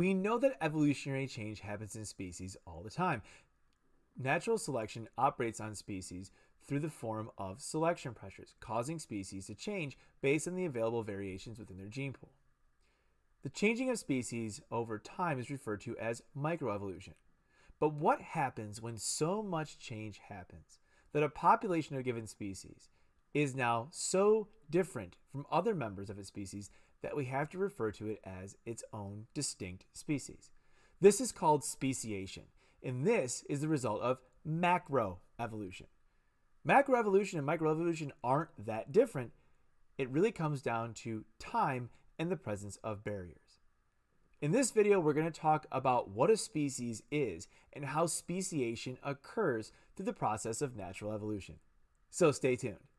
We know that evolutionary change happens in species all the time. Natural selection operates on species through the form of selection pressures, causing species to change based on the available variations within their gene pool. The changing of species over time is referred to as microevolution. But what happens when so much change happens that a population of a given species is now so different from other members of its species that we have to refer to it as its own distinct species? This is called speciation, and this is the result of macroevolution. Macroevolution and microevolution aren't that different. It really comes down to time and the presence of barriers. In this video, we're going to talk about what a species is and how speciation occurs through the process of natural evolution. So stay tuned.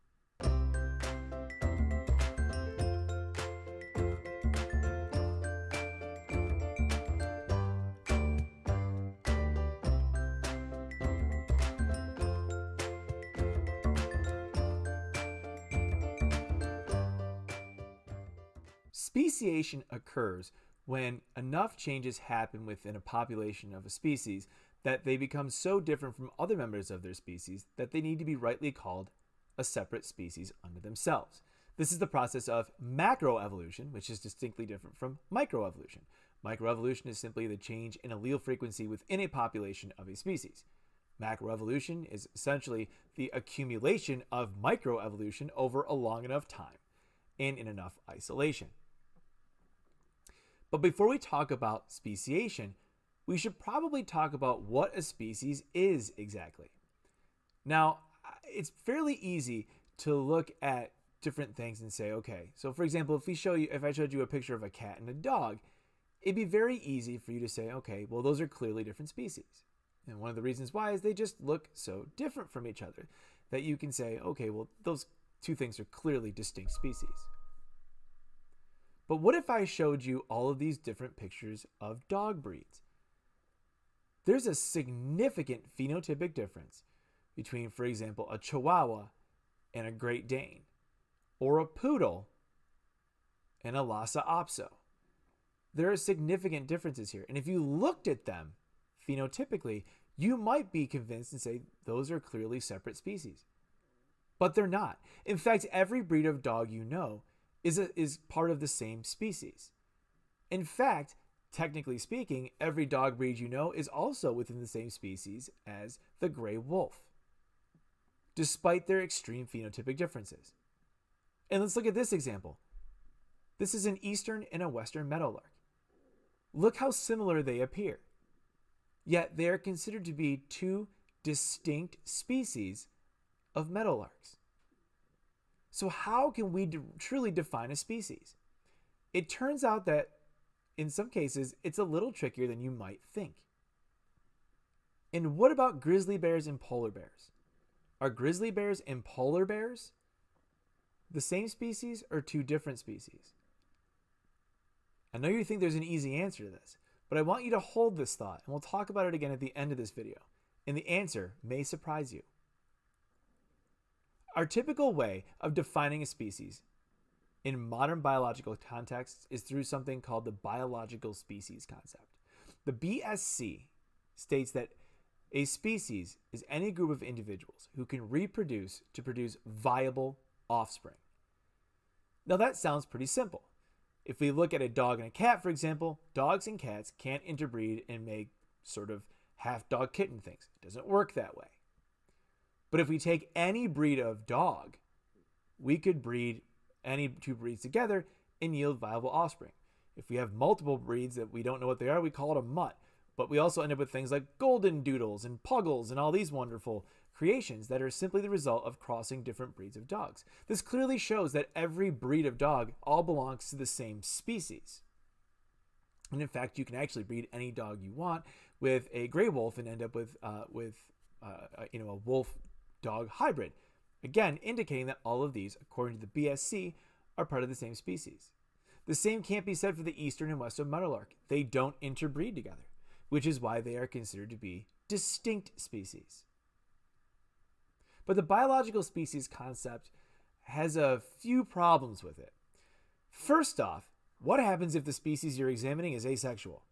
Speciation occurs when enough changes happen within a population of a species that they become so different from other members of their species that they need to be rightly called a separate species unto themselves. This is the process of macroevolution, which is distinctly different from microevolution. Microevolution is simply the change in allele frequency within a population of a species. Macroevolution is essentially the accumulation of microevolution over a long enough time and in enough isolation. But before we talk about speciation, we should probably talk about what a species is exactly. Now, it's fairly easy to look at different things and say, okay, so for example, if we show you, if I showed you a picture of a cat and a dog, it'd be very easy for you to say, okay, well, those are clearly different species. And one of the reasons why is they just look so different from each other that you can say, okay, well, those two things are clearly distinct species. But what if I showed you all of these different pictures of dog breeds? There's a significant phenotypic difference between, for example, a Chihuahua and a Great Dane, or a Poodle and a Lhasa Apso. There are significant differences here. And if you looked at them phenotypically, you might be convinced and say those are clearly separate species. But they're not. In fact, every breed of dog you know is, a, is part of the same species. In fact, technically speaking, every dog breed you know is also within the same species as the gray wolf, despite their extreme phenotypic differences. And let's look at this example. This is an eastern and a western meadowlark. Look how similar they appear. Yet they are considered to be two distinct species of meadowlarks. So, how can we truly define a species? It turns out that in some cases, it's a little trickier than you might think. And what about grizzly bears and polar bears? Are grizzly bears and polar bears the same species or two different species? I know you think there's an easy answer to this, but I want you to hold this thought and we'll talk about it again at the end of this video. And the answer may surprise you. Our typical way of defining a species in modern biological contexts is through something called the biological species concept. The BSC states that a species is any group of individuals who can reproduce to produce viable offspring. Now that sounds pretty simple. If we look at a dog and a cat, for example, dogs and cats can't interbreed and make sort of half dog kitten things. It doesn't work that way. But if we take any breed of dog, we could breed any two breeds together and yield viable offspring. If we have multiple breeds that we don't know what they are, we call it a mutt. But we also end up with things like golden doodles and puggles and all these wonderful creations that are simply the result of crossing different breeds of dogs. This clearly shows that every breed of dog all belongs to the same species. And in fact, you can actually breed any dog you want with a gray wolf and end up with uh, with uh, you know a wolf dog hybrid. Again, indicating that all of these, according to the BSC, are part of the same species. The same can't be said for the eastern and western meadowlark. They don't interbreed together, which is why they are considered to be distinct species. But the biological species concept has a few problems with it. First off, what happens if the species you're examining is asexual?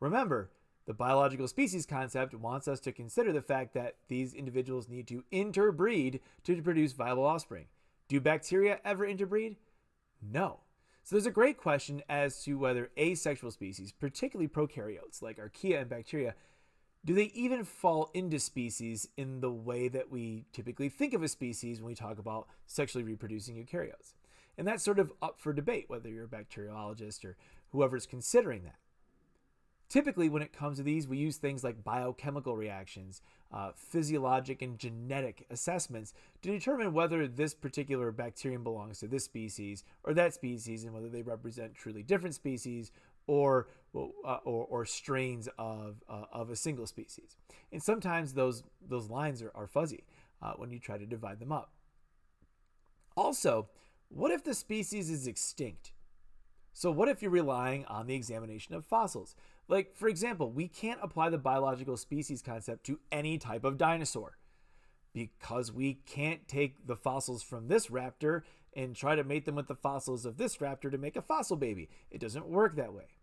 Remember, the biological species concept wants us to consider the fact that these individuals need to interbreed to produce viable offspring. Do bacteria ever interbreed? No. So there's a great question as to whether asexual species, particularly prokaryotes like archaea and bacteria, do they even fall into species in the way that we typically think of a species when we talk about sexually reproducing eukaryotes? And that's sort of up for debate, whether you're a bacteriologist or whoever's considering that. Typically, when it comes to these, we use things like biochemical reactions, uh, physiologic and genetic assessments to determine whether this particular bacterium belongs to this species or that species and whether they represent truly different species or uh, or, or, strains of, uh, of a single species. And sometimes those, those lines are, are fuzzy uh, when you try to divide them up. Also, what if the species is extinct? So, what if you're relying on the examination of fossils? Like, for example, we can't apply the biological species concept to any type of dinosaur because we can't take the fossils from this raptor and try to mate them with the fossils of this raptor to make a fossil baby. It doesn't work that way.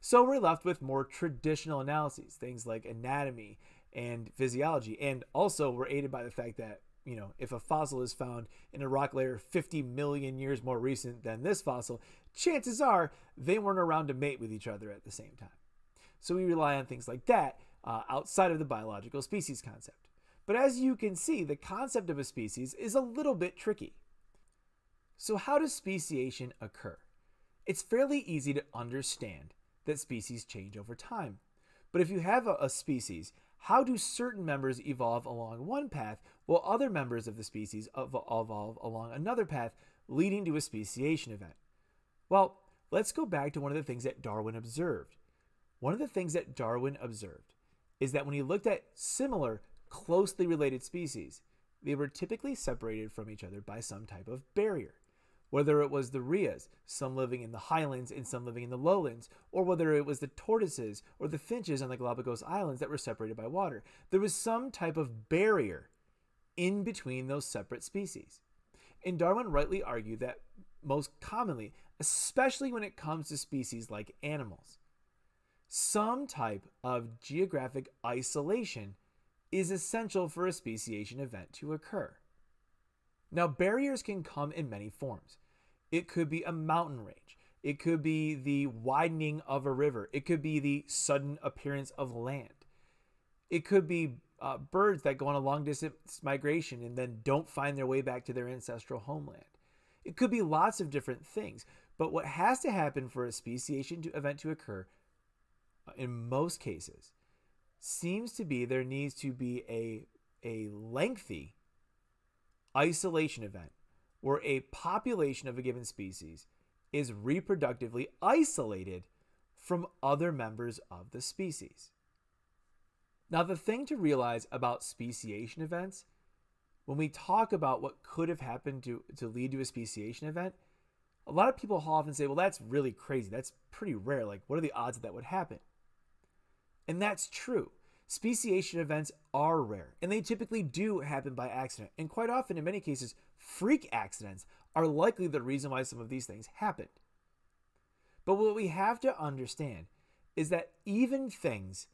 So we're left with more traditional analyses, things like anatomy and physiology. And also, we're aided by the fact that, you know, if a fossil is found in a rock layer 50 million years more recent than this fossil, chances are they weren't around to mate with each other at the same time. So we rely on things like that uh, outside of the biological species concept. But as you can see, the concept of a species is a little bit tricky. So, how does speciation occur? It's fairly easy to understand that species change over time. But if you have a, a species, how do certain members evolve along one path while other members of the species evolve along another path, leading to a speciation event? Well, let's go back to one of the things that Darwin observed. One of the things that Darwin observed is that when he looked at similar, closely related species, they were typically separated from each other by some type of barrier whether it was the rheas, some living in the highlands and some living in the lowlands, or whether it was the tortoises or the finches on the Galapagos Islands that were separated by water. There was some type of barrier in between those separate species. And Darwin rightly argued that most commonly, especially when it comes to species like animals, some type of geographic isolation is essential for a speciation event to occur. Now, barriers can come in many forms. It could be a mountain range. It could be the widening of a river. It could be the sudden appearance of land. It could be uh, birds that go on a long distance migration and then don't find their way back to their ancestral homeland. It could be lots of different things. But what has to happen for a speciation to, event to occur, in most cases, seems to be there needs to be a, a lengthy isolation event where a population of a given species is reproductively isolated from other members of the species. Now, the thing to realize about speciation events, when we talk about what could have happened to, to lead to a speciation event, a lot of people often say, well, that's really crazy. That's pretty rare. Like, what are the odds that that would happen? And that's true. Speciation events are rare, and they typically do happen by accident. And quite often, in many cases, freak accidents are likely the reason why some of these things happened. But what we have to understand is that even things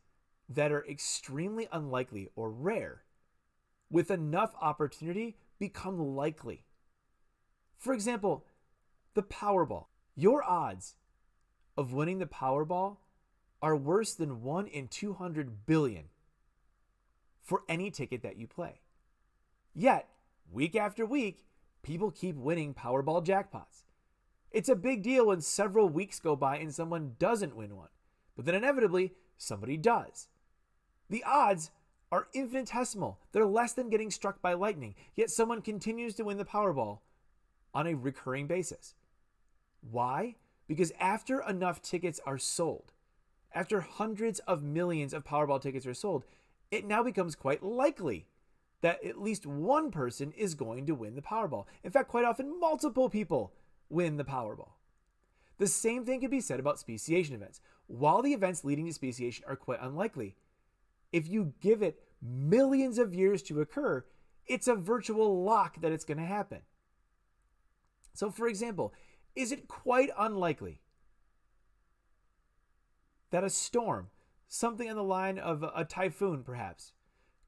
that are extremely unlikely or rare, with enough opportunity, become likely. For example, the Powerball. Your odds of winning the Powerball are worse than 1 in 200 billion for any ticket that you play. Yet, week after week, people keep winning Powerball jackpots. It's a big deal when several weeks go by and someone doesn't win one, but then inevitably, somebody does. The odds are infinitesimal. They're less than getting struck by lightning, yet someone continues to win the Powerball on a recurring basis. Why? Because after enough tickets are sold, after hundreds of millions of Powerball tickets are sold, it now becomes quite likely that at least one person is going to win the Powerball. In fact, quite often, multiple people win the Powerball. The same thing can be said about speciation events. While the events leading to speciation are quite unlikely, if you give it millions of years to occur, it's a virtual lock that it's going to happen. So, for example, is it quite unlikely that a storm, something on the line of a typhoon perhaps,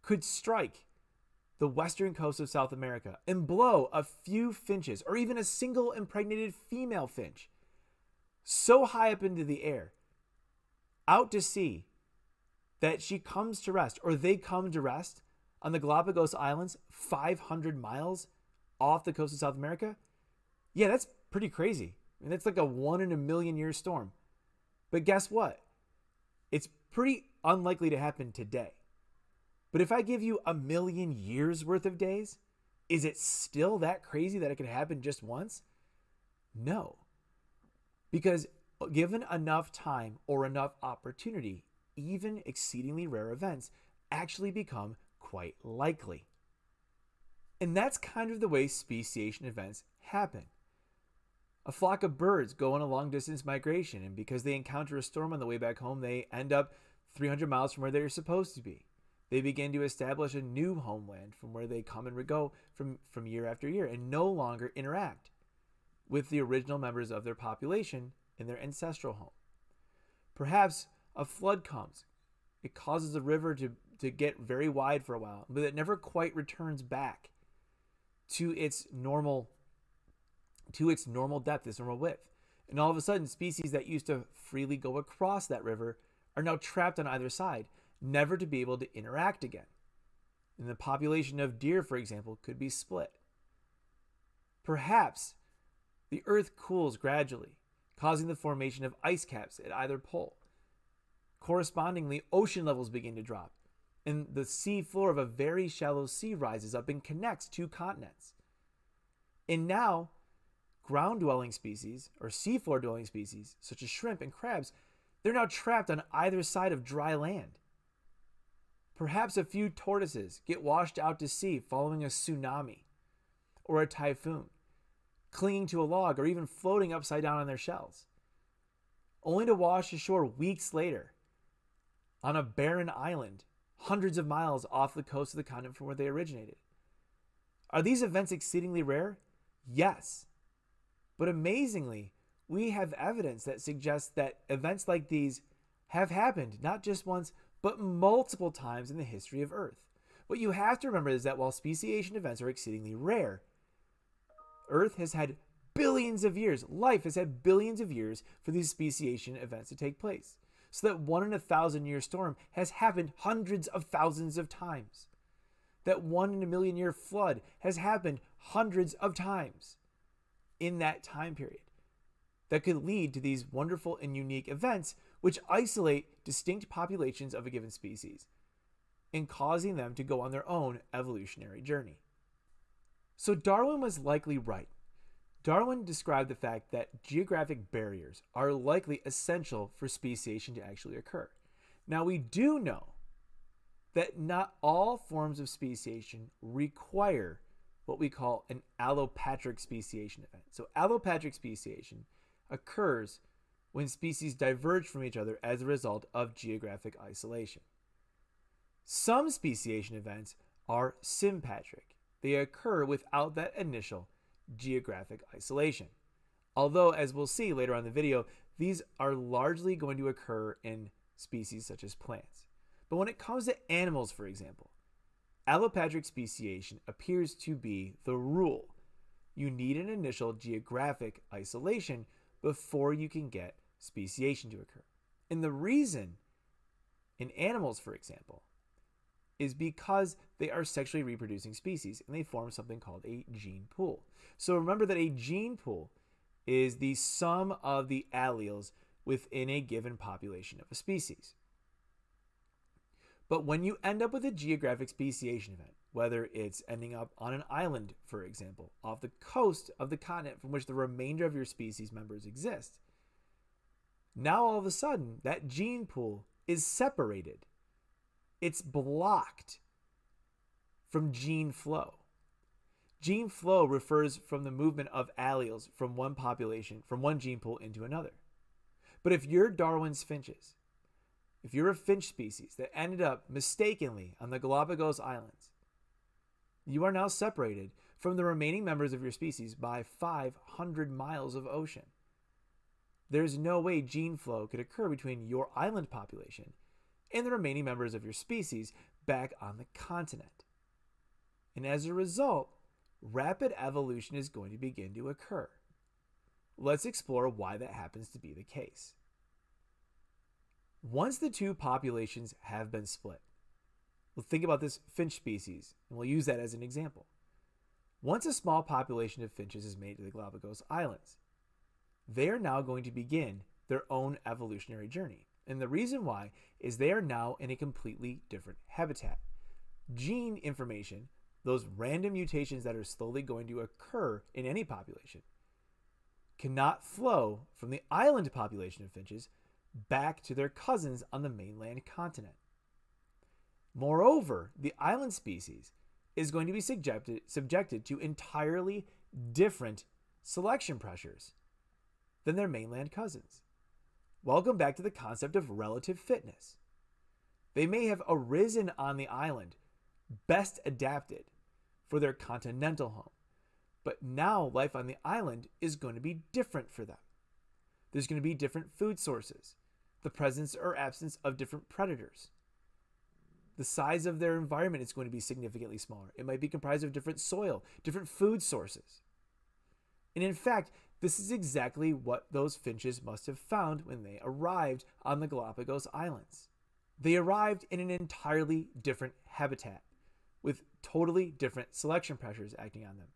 could strike the western coast of South America and blow a few finches or even a single impregnated female finch so high up into the air out to sea that she comes to rest or they come to rest on the Galapagos Islands 500 miles off the coast of South America, yeah, that's pretty crazy. I mean, that's like a one in a million year storm. But guess what? Pretty unlikely to happen today. But if I give you a million years worth of days, is it still that crazy that it could happen just once? No. Because given enough time or enough opportunity, even exceedingly rare events actually become quite likely. And that's kind of the way speciation events happen. A flock of birds go on a long distance migration, and because they encounter a storm on the way back home, they end up 300 miles from where they're supposed to be. They begin to establish a new homeland from where they come and go from, from year after year and no longer interact with the original members of their population in their ancestral home. Perhaps a flood comes. It causes the river to, to get very wide for a while, but it never quite returns back to its normal to its normal depth, its normal width. And all of a sudden, species that used to freely go across that river are now trapped on either side, never to be able to interact again. And the population of deer, for example, could be split. Perhaps the Earth cools gradually, causing the formation of ice caps at either pole. Correspondingly, ocean levels begin to drop, and the sea floor of a very shallow sea rises up and connects two continents. And now, ground dwelling species, or seafloor dwelling species, such as shrimp and crabs, they're now trapped on either side of dry land. Perhaps a few tortoises get washed out to sea following a tsunami or a typhoon, clinging to a log or even floating upside down on their shells, only to wash ashore weeks later on a barren island hundreds of miles off the coast of the continent from where they originated. Are these events exceedingly rare? Yes. But amazingly, we have evidence that suggests that events like these have happened not just once, but multiple times in the history of Earth. What you have to remember is that while speciation events are exceedingly rare, Earth has had billions of years, life has had billions of years for these speciation events to take place. So that one in a thousand year storm has happened hundreds of thousands of times. That one in a million year flood has happened hundreds of times in that time period. That could lead to these wonderful and unique events which isolate distinct populations of a given species and causing them to go on their own evolutionary journey. So Darwin was likely right. Darwin described the fact that geographic barriers are likely essential for speciation to actually occur. Now, we do know that not all forms of speciation require what we call an allopatric speciation event. So, allopatric speciation occurs when species diverge from each other as a result of geographic isolation. Some speciation events are sympatric. They occur without that initial geographic isolation. Although, as we'll see later on in the video, these are largely going to occur in species such as plants. But when it comes to animals, for example, allopatric speciation appears to be the rule. You need an initial geographic isolation before you can get speciation to occur. And the reason in animals, for example, is because they are sexually reproducing species and they form something called a gene pool. So remember that a gene pool is the sum of the alleles within a given population of a species. But when you end up with a geographic speciation event, whether it's ending up on an island, for example, off the coast of the continent from which the remainder of your species members exist, now all of a sudden that gene pool is separated. It's blocked from gene flow. Gene flow refers from the movement of alleles from one population, from one gene pool into another. But if you're Darwin's finches, if you're a finch species that ended up mistakenly on the Galapagos Islands, you are now separated from the remaining members of your species by 500 miles of ocean. there's no way gene flow could occur between your island population and the remaining members of your species back on the continent. And as a result, rapid evolution is going to begin to occur. Let's explore why that happens to be the case. Once the two populations have been split, we'll think about this finch species, and we'll use that as an example. Once a small population of finches is made to the Galapagos Islands, they are now going to begin their own evolutionary journey. And the reason why is they are now in a completely different habitat. Gene information, those random mutations that are slowly going to occur in any population, cannot flow from the island population of finches back to their cousins on the mainland continent. Moreover, the island species is going to be subjected, subjected to entirely different selection pressures than their mainland cousins. Welcome back to the concept of relative fitness. They may have arisen on the island, best adapted for their continental home, but now life on the island is going to be different for them. There's going to be different food sources, the presence or absence of different predators. The size of their environment is going to be significantly smaller. It might be comprised of different soil, different food sources. And in fact, this is exactly what those finches must have found when they arrived on the Galapagos Islands. They arrived in an entirely different habitat with totally different selection pressures acting on them.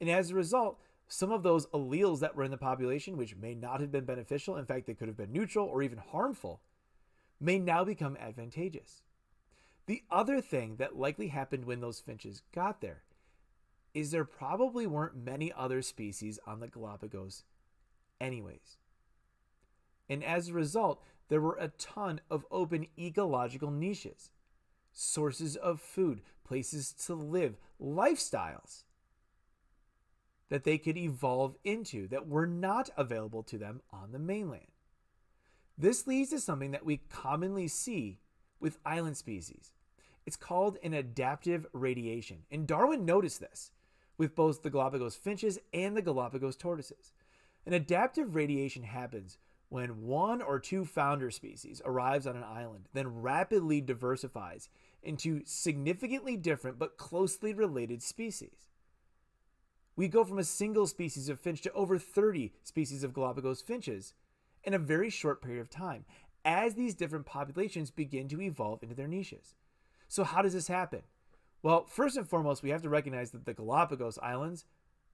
And as a result, some of those alleles that were in the population, which may not have been beneficial, in fact, they could have been neutral or even harmful, may now become advantageous. The other thing that likely happened when those finches got there is there probably weren't many other species on the Galapagos, anyways. And as a result, there were a ton of open ecological niches, sources of food, places to live, lifestyles that they could evolve into that were not available to them on the mainland. This leads to something that we commonly see with island species. It's called an adaptive radiation. And Darwin noticed this with both the Galapagos finches and the Galapagos tortoises. An adaptive radiation happens when one or two founder species arrives on an island, then rapidly diversifies into significantly different but closely related species. We go from a single species of finch to over 30 species of Galapagos finches in a very short period of time as these different populations begin to evolve into their niches. So, how does this happen? Well, first and foremost, we have to recognize that the Galapagos Islands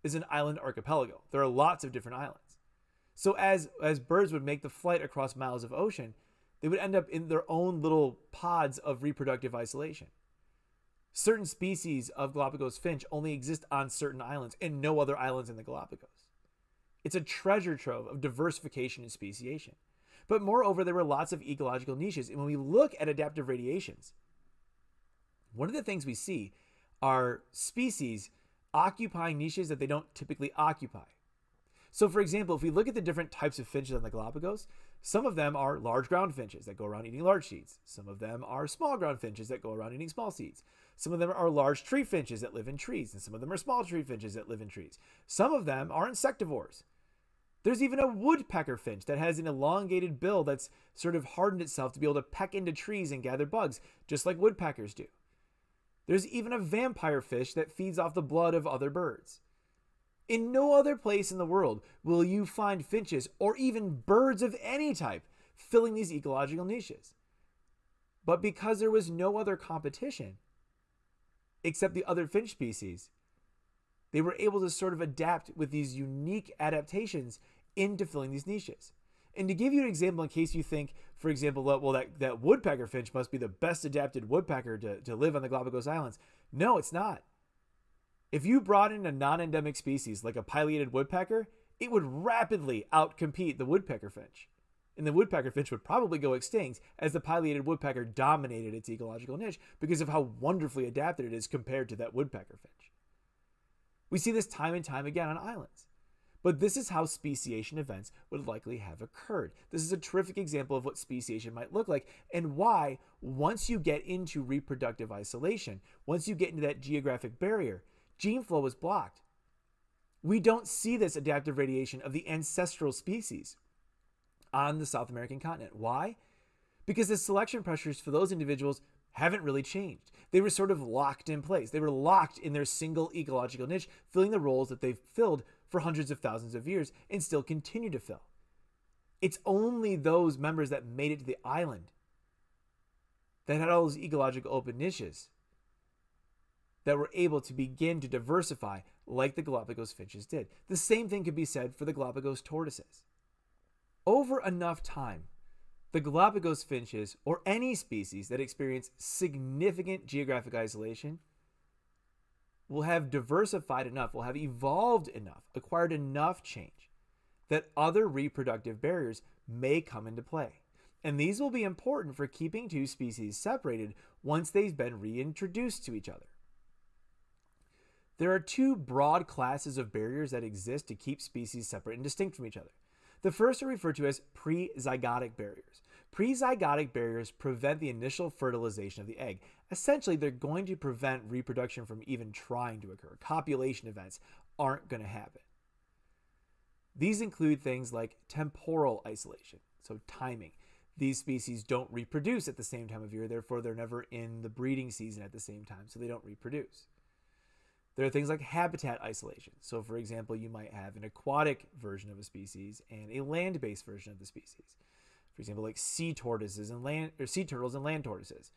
is an island archipelago. There are lots of different islands. So, as, as birds would make the flight across miles of ocean, they would end up in their own little pods of reproductive isolation. Certain species of Galapagos finch only exist on certain islands and no other islands in the Galapagos. It's a treasure trove of diversification and speciation. But moreover, there were lots of ecological niches. And when we look at adaptive radiations, one of the things we see are species occupying niches that they don't typically occupy. So, for example, if we look at the different types of finches on the Galapagos, some of them are large ground finches that go around eating large seeds. Some of them are small ground finches that go around eating small seeds. Some of them are large tree finches that live in trees, and some of them are small tree finches that live in trees. Some of them are insectivores. There's even a woodpecker finch that has an elongated bill that's sort of hardened itself to be able to peck into trees and gather bugs, just like woodpeckers do. There's even a vampire finch that feeds off the blood of other birds. In no other place in the world will you find finches or even birds of any type filling these ecological niches. But because there was no other competition except the other finch species, they were able to sort of adapt with these unique adaptations into filling these niches. And to give you an example, in case you think, for example, well, that, that woodpecker finch must be the best adapted woodpecker to, to live on the Galapagos Islands. No, it's not. If you brought in a non endemic species like a pileated woodpecker, it would rapidly outcompete the woodpecker finch. And the woodpecker finch would probably go extinct as the pileated woodpecker dominated its ecological niche because of how wonderfully adapted it is compared to that woodpecker finch. We see this time and time again on islands. But this is how speciation events would likely have occurred. This is a terrific example of what speciation might look like and why, once you get into reproductive isolation, once you get into that geographic barrier, gene flow is blocked. We don't see this adaptive radiation of the ancestral species. on the South American continent. Why? Because the selection pressures for those individuals haven't really changed. They were sort of locked in place. They were locked in their single ecological niche, filling the roles that they've filled for hundreds of thousands of years and still continue to fill. It's only those members that made it to the island that had all those ecological open niches that were able to begin to diversify like the Galapagos finches did. The same thing could be said for the Galapagos tortoises. Over enough time, the Galapagos finches, or any species that experience significant geographic isolation, will have diversified enough, will have evolved enough, acquired enough change that other reproductive barriers may come into play. And these will be important for keeping two species separated once they've been reintroduced to each other. There are two broad classes of barriers that exist to keep species separate and distinct from each other. The first are referred to as prezygotic barriers. Prezygotic barriers prevent the initial fertilization of the egg. Essentially, they're going to prevent reproduction from even trying to occur. Copulation events aren't going to happen. These include things like temporal isolation, so timing. These species don't reproduce at the same time of year, therefore, they're never in the breeding season at the same time, so they don't reproduce. There are things like habitat isolation. So, for example, you might have an aquatic version of a species and a land based version of the species. For example, like sea tortoises and land or sea turtles and land tortoises.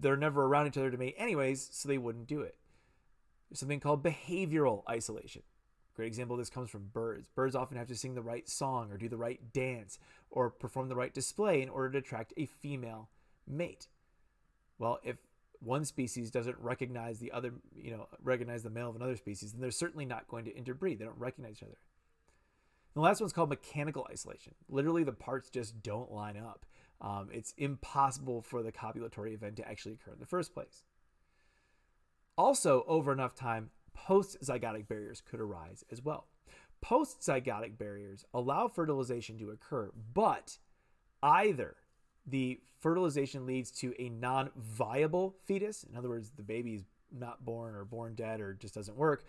They're never around each other to mate anyways, so they wouldn't do it. There's something called behavioral isolation. Great example of this comes from birds. Birds often have to sing the right song or do the right dance or perform the right display in order to attract a female mate. Well, if one species doesn't recognize the other, you know, recognize the male of another species, then they're certainly not going to interbreed. They don't recognize each other. The last one's called mechanical isolation. Literally, the parts just don't line up. Um, it's impossible for the copulatory event to actually occur in the first place. Also, over enough time, post zygotic barriers could arise as well. Post zygotic barriers allow fertilization to occur, but either the fertilization leads to a non viable fetus, in other words, the baby is not born or born dead or just doesn't work,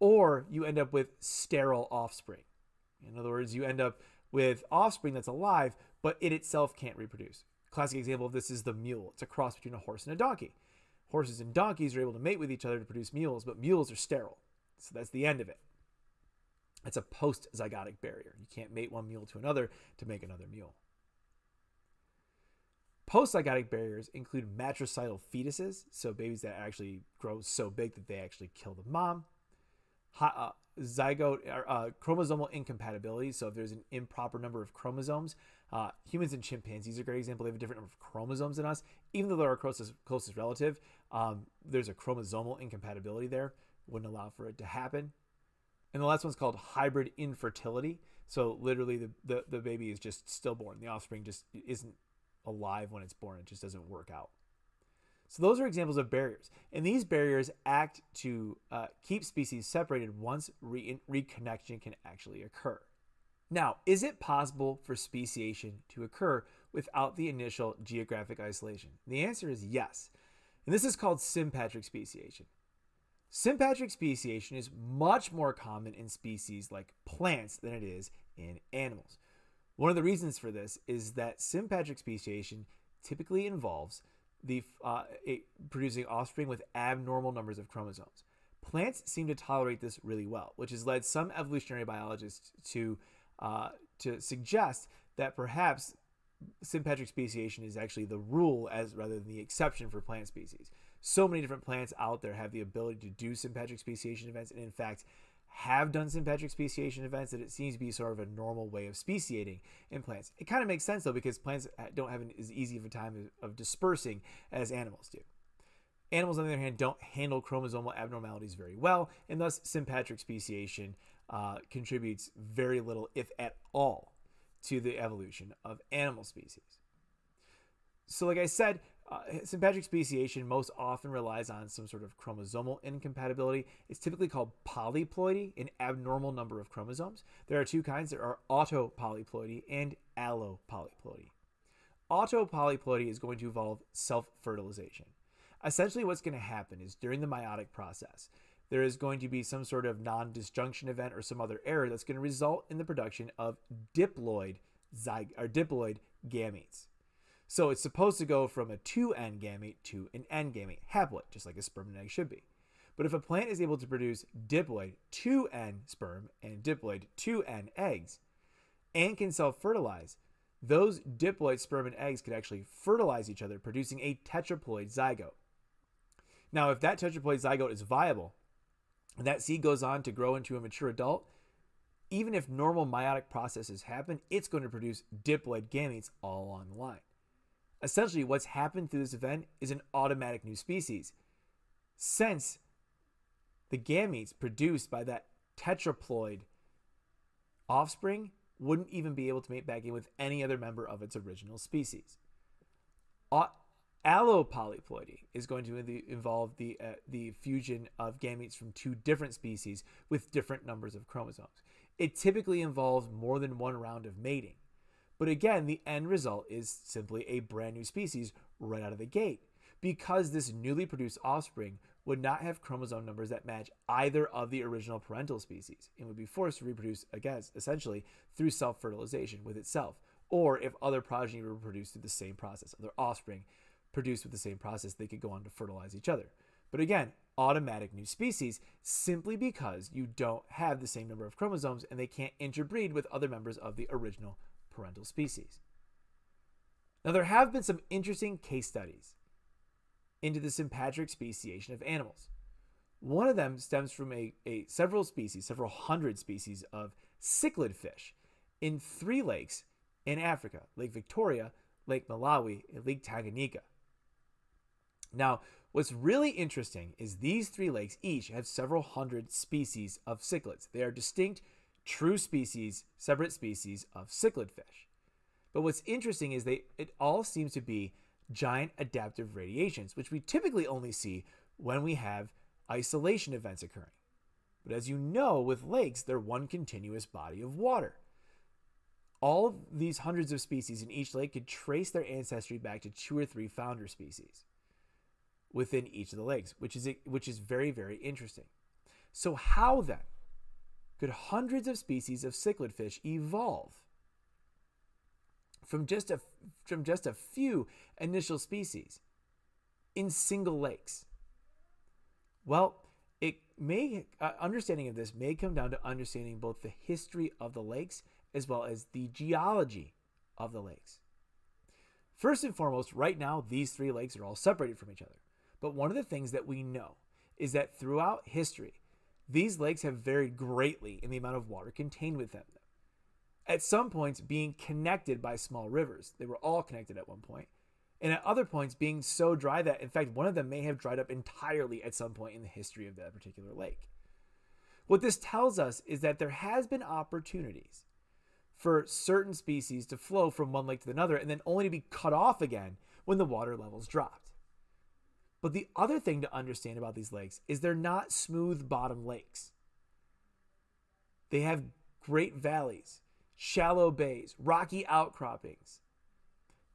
or you end up with sterile offspring. In other words, you end up with offspring that's alive, but it itself can't reproduce. Classic example of this is the mule. It's a cross between a horse and a donkey. Horses and donkeys are able to mate with each other to produce mules, but mules are sterile. So that's the end of it. It's a post zygotic barrier. You can't mate one mule to another to make another mule. Post-zygotic barriers include matricidal fetuses, so babies that actually grow so big that they actually kill the mom. Uh, zygote uh, chromosomal incompatibility, so if there's an improper number of chromosomes, uh, humans and chimpanzees are a great example. They have a different number of chromosomes than us, even though they're our closest closest relative. Um, there's a chromosomal incompatibility there, wouldn't allow for it to happen. And the last one's called hybrid infertility. So literally, the, the, the baby is just stillborn. The offspring just isn't alive when it's born. It just doesn't work out. So those are examples of barriers. And these barriers act to uh, keep species separated once re- reconnection can actually occur. Now, is it possible for speciation to occur without the initial geographic isolation? The answer is yes. And this is called sympatric speciation. Sympatric speciation is much more common in species like plants than it is in animals. One of the reasons for this is that sympatric speciation typically involves the uh, producing offspring with abnormal numbers of chromosomes. Plants seem to tolerate this really well, which has led some evolutionary biologists to uh, to suggest that perhaps sympatric speciation is actually the rule as rather than the exception for plant species. So many different plants out there have the ability to do sympatric speciation events, and in fact, have done sympatric speciation events that it seems to be sort of a normal way of speciating in plants. It kind of makes sense though because plants don't have an, as easy of a time of dispersing as animals do. Animals, on the other hand, don't handle chromosomal abnormalities very well, and thus sympatric speciation uh, contributes very little, if at all, to the evolution of animal species. So, like I said, uh, sympatric speciation most often relies on some sort of chromosomal incompatibility. It's typically called polyploidy, an abnormal number of chromosomes. There are two kinds. There are autopolyploidy and allopolyploidy. Autopolyploidy is going to involve self-fertilization. Essentially what's going to happen is during the meiotic process, there is going to be some sort of non-disjunction event or some other error that's going to result in the production of diploid zyg or diploid gametes. So it's supposed to go from a 2N gamete to an N gamete, haploid, just like a sperm and egg should be. But if a plant is able to produce diploid 2N sperm and diploid 2N eggs and can self fertilize, those diploid sperm and eggs could actually fertilize each other, producing a tetraploid zygote. Now, if that tetraploid zygote is viable, and that seed goes on to grow into a mature adult, even if normal meiotic processes happen, it's going to produce diploid gametes all along the line. Essentially, what's happened through this event is an automatic new species. Since the gametes produced by that tetraploid offspring wouldn't even be able to mate back in with any other member of its original species. Allopolyploidy is going to involve the uh, the fusion of gametes from two different species with different numbers of chromosomes. It typically involves more than one round of mating. But again, the end result is simply a brand new species right out of the gate because this newly produced offspring would not have chromosome numbers that match either of the original parental species and would be forced to reproduce, again, essentially through self fertilization with itself, or if other progeny were produced through the same process, other offspring produced with the same process, they could go on to fertilize each other. But again, automatic new species simply because you don't have the same number of chromosomes and they can't interbreed with other members of the original parental species. Now, there have been some interesting case studies into the sympatric speciation of animals. One of them stems from a, a several species, several hundred species of cichlid fish in three lakes in Africa Lake Victoria, Lake Malawi, and Lake Tanganyika. Now, what's really interesting is these three lakes each have several hundred species of cichlids. They are distinct, true species, separate species of cichlid fish. But what's interesting is they it all seems to be giant adaptive radiations, which we typically only see when we have isolation events occurring. But as you know, with lakes, they're one continuous body of water. All of these hundreds of species in each lake could trace their ancestry back to two or three founder species within each of the lakes, which is which is very very interesting. So how then could hundreds of species of cichlid fish evolve from just a from just a few initial species in single lakes? Well, it may uh, understanding of this may come down to understanding both the history of the lakes as well as the geology of the lakes. First and foremost, right now these three lakes are all separated from each other. But one of the things that we know is that throughout history, these lakes have varied greatly in the amount of water contained within them at some points being connected by small rivers. They were all connected at one. And at other points being so dry that, in fact, one of them may have dried up entirely at some point in the history of that particular lake. What this tells us is that there has been opportunities for certain species to flow from one lake to another and then only to be cut off again when the water levels dropped. But the other thing to understand about these lakes is they're not smooth bottom lakes. They have great valleys shallow bays, rocky outcroppings.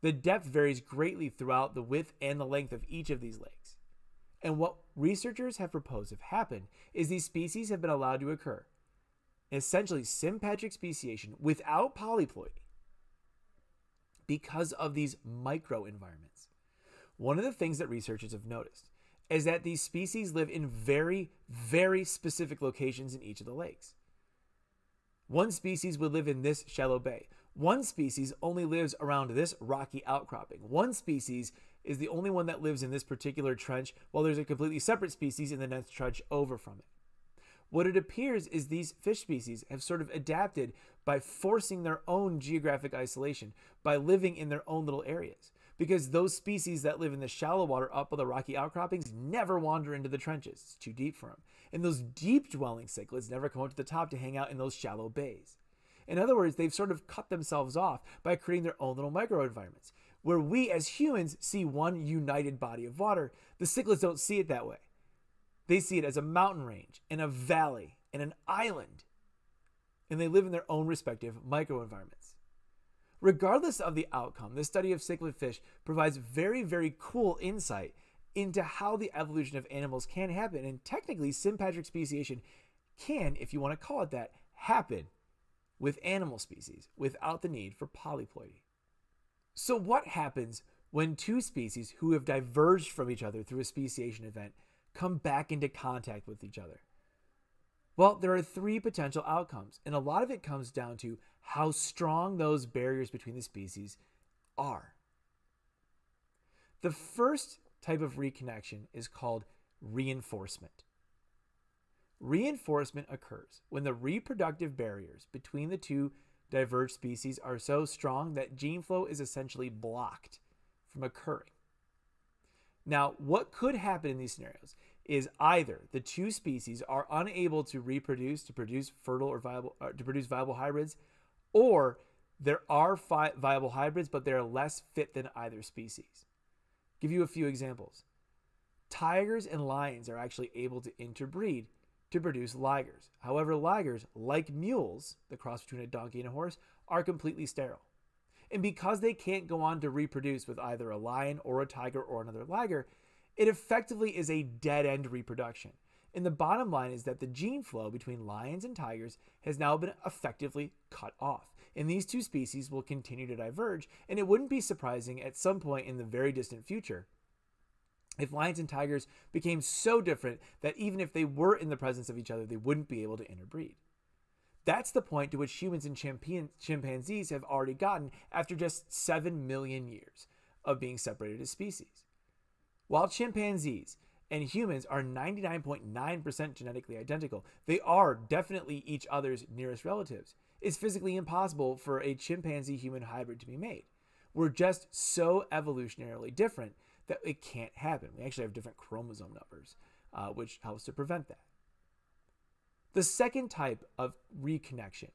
The depth varies greatly throughout the width and the length of each of these lakes. And what researchers have proposed have happened is these species have been allowed to occur. Essentially, sympatric speciation without polyploidy because of these microenvironments. One of the things that researchers have noticed is that these species live in very, very specific locations in each of the lakes. One species would live in this shallow bay. One species only lives around this rocky outcropping. One species is the only one that lives in this particular trench, while there's a completely separate species in the next trench over from it. What it appears is these fish species have sort of adapted by forcing their own geographic isolation, by living in their own little areas. Because those species that live in the shallow water up of the rocky outcroppings never wander into the trenches. It's too deep for them. And those deep dwelling cichlids never come up to the top to hang out in those shallow bays. In other words, they've sort of cut themselves off by creating their own little microenvironments. Where we as humans see one united body of water, the cichlids don't see it that way. They see it as a mountain range and a valley and an island. And they live in their own respective microenvironments. Regardless of the outcome, this study of cichlid fish provides very, very cool insight into how the evolution of animals can happen. And technically, sympatric speciation can, if you want to call it that, happen with animal species without the need for polyploidy. So, what happens when two species who have diverged from each other through a speciation event come back into contact with each other? Well, there are three potential outcomes, and a lot of it comes down to how strong those barriers between the species are. The first type of reconnection is called reinforcement. Reinforcement occurs when the reproductive barriers between the two diverged species are so strong that gene flow is essentially blocked from occurring. Now, what could happen in these scenarios is either the two species are unable to reproduce to produce fertile or viable uh, to produce viable hybrids, or there are fi- viable hybrids but they're less fit than either species. Give you a few examples. Tigers and lions are actually able to interbreed to produce ligers. However, ligers, like mules, the cross between a donkey and a horse, are completely sterile. And because they can't go on to reproduce with either a lion or a tiger or another liger, it effectively is a dead end reproduction. And the bottom line is that the gene flow between lions and tigers has now been effectively cut off. And these two species will continue to diverge, and it wouldn't be surprising at some point in the very distant future if lions and tigers became so different that even if they were in the presence of each other, they wouldn't be able to interbreed. That's the point to which humans and chimpanzees have already gotten after just 7 million years of being separated as species. While chimpanzees and humans are 99.9% genetically identical, they are definitely each other's nearest relatives. It's physically impossible for a chimpanzee human hybrid to be made. We're just so evolutionarily different that it can't happen. We actually have different chromosome numbers, uh, which helps to prevent that. The second type of reconnection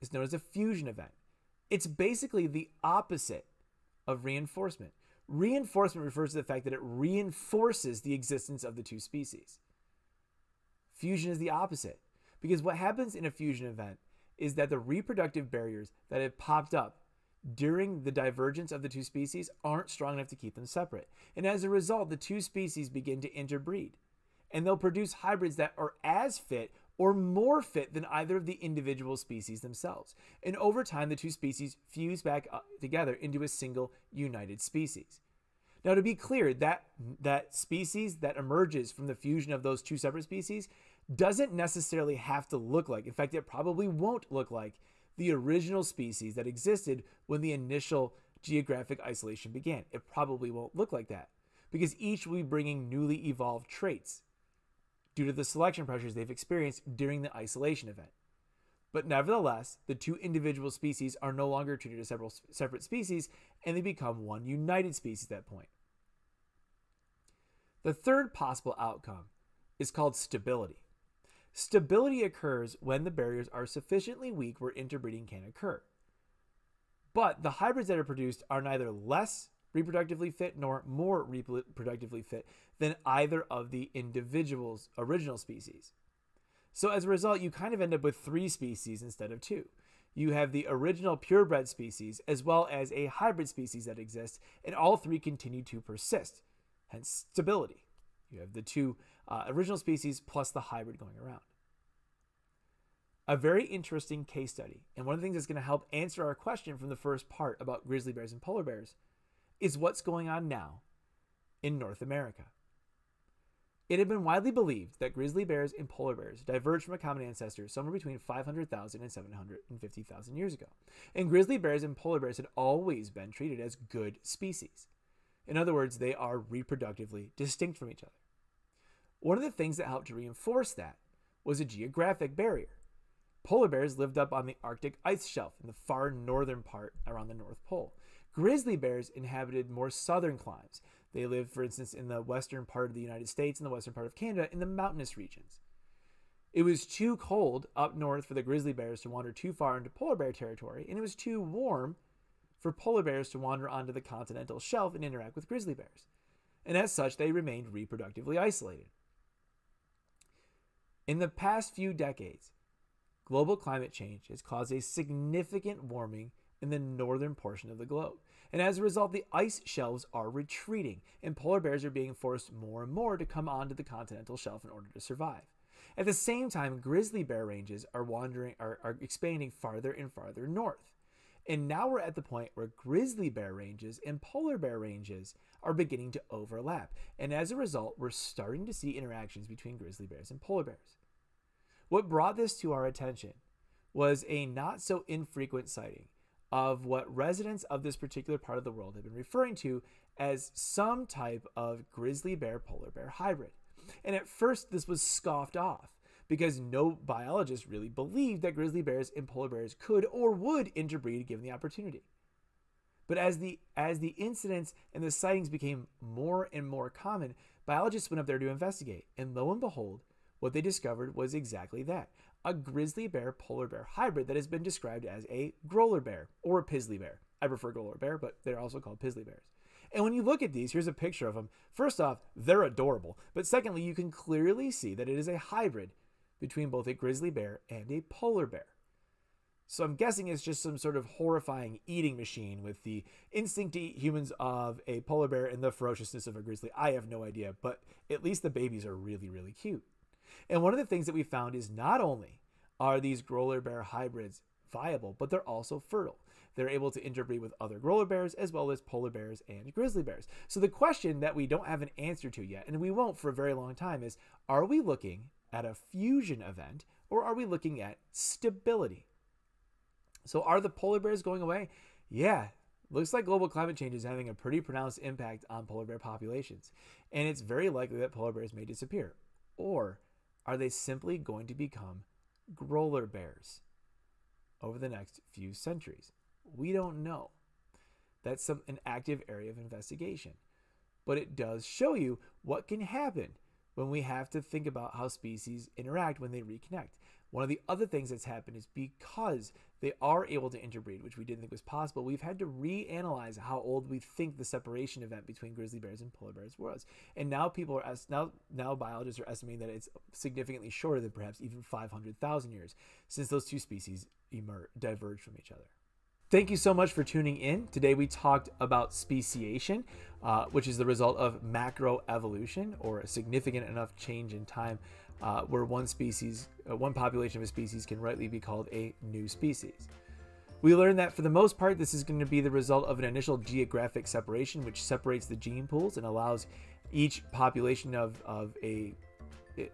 is known as a fusion event. It's basically the opposite of reinforcement. Reinforcement refers to the fact that it reinforces the existence of the two species. Fusion is the opposite, because what happens in a fusion event is that the reproductive barriers that have popped up during the divergence of the two species aren't strong enough to keep them separate. And as a result, the two species begin to interbreed. And they'll produce hybrids that are as fit or more fit than either of the individual species themselves. And over time, the two species fuse back uh, together into a single united species. Now, to be clear, that, that species that emerges from the fusion of those two separate species doesn't necessarily have to look like, in fact, it probably won't look like the original species that existed when the initial geographic isolation began. It probably won't look like that because each will be bringing newly evolved traits due to the selection pressures they've experienced during the isolation event. But nevertheless, the two individual species are no longer treated as several separate species and they become one united species at that point. The third possible outcome is called stability. Stability occurs when the barriers are sufficiently weak where interbreeding can occur. But the hybrids that are produced are neither less reproductively fit nor more reproductively fit than either of the individual's original species. So as a result, you kind of end up with three species instead of two. You have the original purebred species as well as a hybrid species that exists, and all three continue to persist, hence stability. You have the two uh, original species plus the hybrid going around. A very interesting case study, and one of the things that's going to help answer our question from the first part about grizzly bears and polar bears, is what's going on now in North America. It had been widely believed that grizzly bears and polar bears diverged from a common ancestor somewhere between 500,000 and 750,000 years ago. And grizzly bears and polar bears had always been treated as good species. In other words, they are reproductively distinct from each other. One of the things that helped to reinforce that was a geographic barrier. Polar bears lived up on the Arctic ice shelf in the far northern part around the North Pole. Grizzly bears inhabited more southern climes. They lived, for instance, in the western part of the United States and the western part of Canada in the mountainous regions. It was too cold up north for the grizzly bears to wander too far into polar bear territory, and it was too warm for polar bears to wander onto the continental shelf and interact with grizzly bears. And as such, they remained reproductively isolated. In the past few decades, global climate change has caused a significant warming in the northern portion of the globe. And as a result, the ice shelves are retreating, and polar bears are being forced more and more to come onto the continental shelf in order to survive. At the same time, grizzly bear ranges are wandering are, are expanding farther and farther north. And now we're at the point where grizzly bear ranges and polar bear ranges are beginning to overlap. And as a result, we're starting to see interactions between grizzly bears and polar bears. What brought this to our attention was a not so infrequent sighting of what residents of this particular part of the world have been referring to as some type of grizzly bear polar bear hybrid. And at first, this was scoffed off because no biologist really believed that grizzly bears and polar bears could or would interbreed given the opportunity. But as the as the incidents and the sightings became more and more common, biologists went up there to investigate, and lo and behold, what they discovered was exactly that. A grizzly bear polar bear hybrid that has been described as a grolar bear or a pizzly bear. I prefer grolar bear, but they're also called pizzly bears. And when you look at these, here's a picture of them. First off, they're adorable. But secondly, you can clearly see that it is a hybrid between both a grizzly bear and a polar bear. So I'm guessing it's just some sort of horrifying eating machine with the instinct to eat humans of a polar bear and the ferociousness of a grizzly. I have no idea, but at least the babies are really, really cute. And one of the things that we found is not only are these grolar bear hybrids viable, but they're also fertile. They're able to interbreed with other grolar bears as well as polar bears and grizzly bears. So the question that we don't have an answer to yet, and we won't for a very long time, is are we looking at a fusion event or are we looking at stability? So are the polar bears going away? Yeah, looks like global climate change is having a pretty pronounced impact on polar bear populations, and it's very likely that polar bears may disappear. Or are they simply going to become grolar bears over the next few centuries? We don't know. That's some, an active area of investigation. But it does show you what can happen when we have to think about how species interact when they reconnect. One of the other things that's happened is because they are able to interbreed, which we didn't think was possible, we've had to reanalyze how old we think the separation event between grizzly bears and polar bears was. And now people are now now biologists are estimating that it's significantly shorter than perhaps even 500,000 years since those two species emerge, diverged from each other. Thank you so much for tuning in. Today we talked about speciation, uh, which is the result of macroevolution or a significant enough change in time uh, where one species, uh, one population of a species can rightly be called a new species. We learned that for the most part, this is going to be the result of an initial geographic separation, which separates the gene pools and allows each population of, of a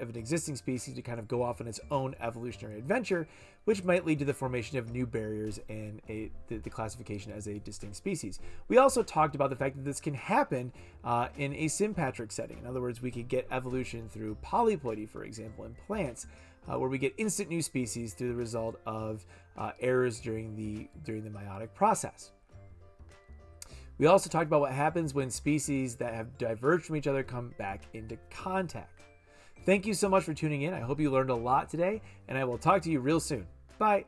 of an existing species to kind of go off on its own evolutionary adventure, which might lead to the formation of new barriers and a, the, the, classification as a distinct species. We also talked about the fact that this can happen uh, in a sympatric setting. In other words, we could get evolution through polyploidy, for example, in plants, uh, where we get instant new species through the result of uh, errors during the during the meiotic process. We also talked about what happens when species that have diverged from each other come back into contact. Thank you so much for tuning in. I hope you learned a lot today, and I will talk to you real soon. Bye.